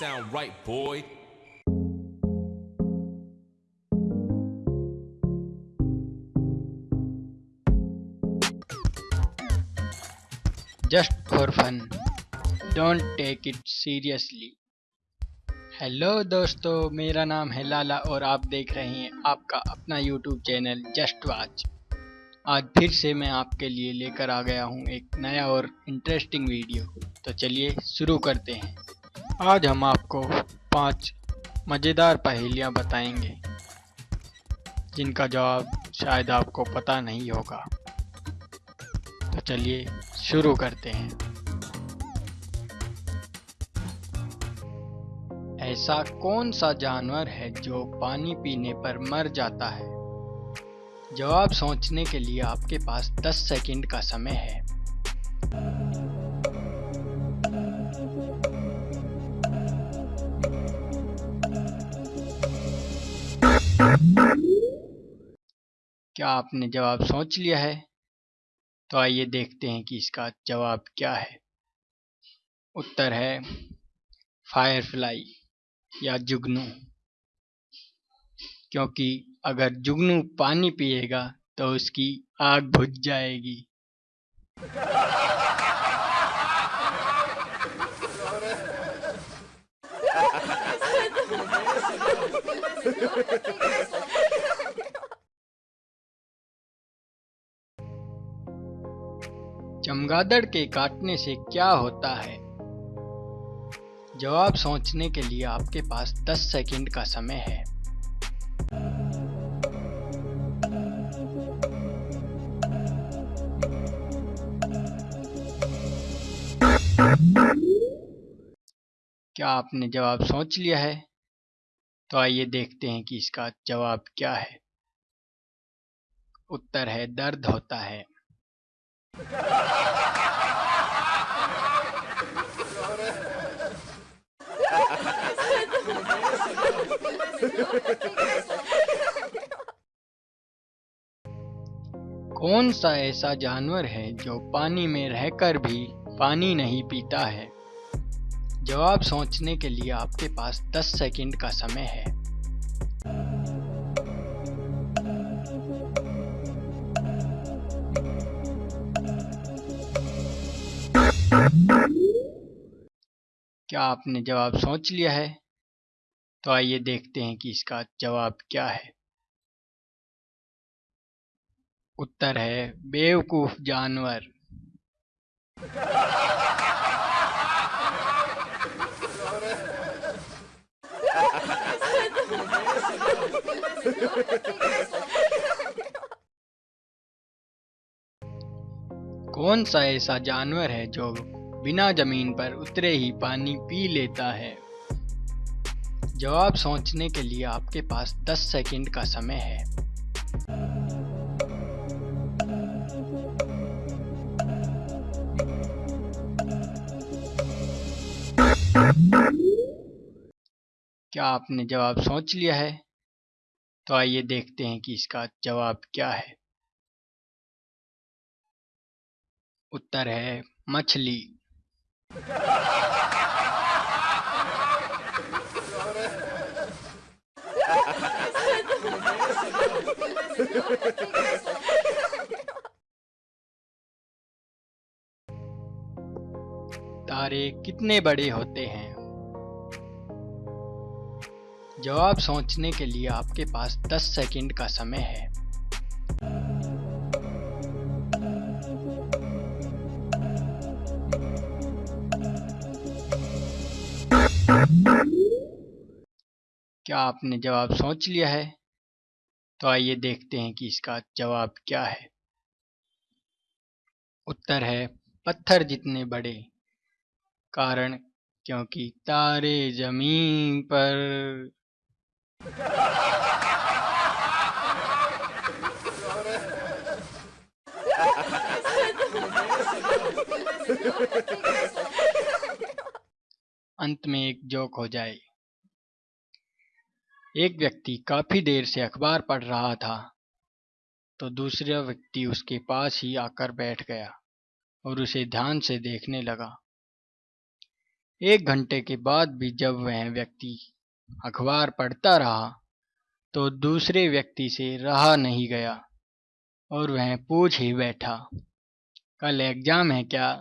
sound right, boy. just for fun. Don't take it seriously. Hello दोस्तों मेरा नाम है लाला और आप देख रहे हैं आपका अपना यूट्यूब चैनल जस्ट वाच आज फिर से मैं आपके लिए लेकर आ गया हूँ एक नया और इंटरेस्टिंग वीडियो तो चलिए शुरू करते हैं। आज हम आपको पाँच मज़ेदार पहेलियाँ बताएँगे, जिनका जवाब शायद आपको पता नहीं होगा। तो चलिए शुरू करते हैं। ऐसा कौन सा जानवर है जो पानी पीने पर मर जाता है? जवाब सोचने के लिए आपके पास 10 सेकंड का समय है। क्या आपने जवाब सोच लिया है? तो आइए देखते हैं कि इसका जवाब क्या है। उत्तर है फायरफ्लाई या जुगनू। क्योंकि अगर जुगनू पानी पिएगा तो उसकी आग बुझ जाएगी। चमगादड़ के काटने से क्या होता है? जवाब सोचने के लिए आपके पास 10 सेकंड का समय है। क्या आपने जवाब सोच लिया है? तो आइए देखते हैं कि इसका जवाब क्या है। उत्तर है, दर्द होता है। कौन सा ऐसा जानवर है जो पानी में रहकर भी पानी नहीं पीता है? जवाब सोचने के लिए आपके पास 10 सेकंड का समय है। क्या आपने जवाब सोच लिया है? तो आइए देखते हैं कि इसका जवाब क्या है। उत्तर है, बेवकूफ़ जानवर। कौन सा ऐसा जानवर है जो बिना ज़मीन पर उतरे ही पानी पी लेता है। जवाब सोचने के लिए आपके पास 10 सेकंड का समय है। क्या आपने जवाब सोच लिया है? तो आइए देखते हैं कि इसका जवाब क्या है। उत्तर है, मछली। तारे कितने बड़े होते हैं? जवाब सोचने के लिए आपके पास 10 सेकंड का समय है। क्या आपने जवाब सोच लिया है? तो आइए देखते हैं कि इसका जवाब क्या है। उत्तर है, पत्थर जितने बड़े। कारण, क्योंकि तारे ज़मीन पर। अंत में एक जोक हो जाए। एक व्यक्ति काफ़ी देर से अखबार पढ़ रहा था तो दूसरा व्यक्ति उसके पास ही आकर बैठ गया और उसे ध्यान से देखने लगा। एक घंटे के बाद भी जब वह व्यक्ति अखबार पढ़ता रहा तो दूसरे व्यक्ति से रहा नहीं गया और वह पूछ ही बैठा, कल एग्ज़ाम है क्या?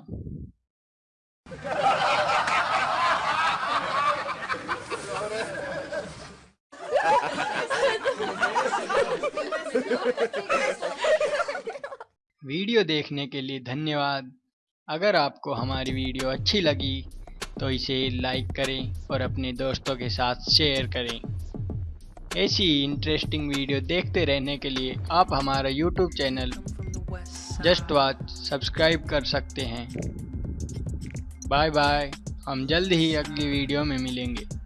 वीडियो देखने के लिए धन्यवाद। अगर आपको हमारी वीडियो अच्छी लगी तो इसे लाइक करें और अपने दोस्तों के साथ शेयर करें। ऐसी इंटरेस्टिंग वीडियो देखते रहने के लिए आप हमारा YouTube channel just watch subscribe कर सकते हैं। बाय बाय हम जल्द ही अगली वीडियो में मिलेंगे।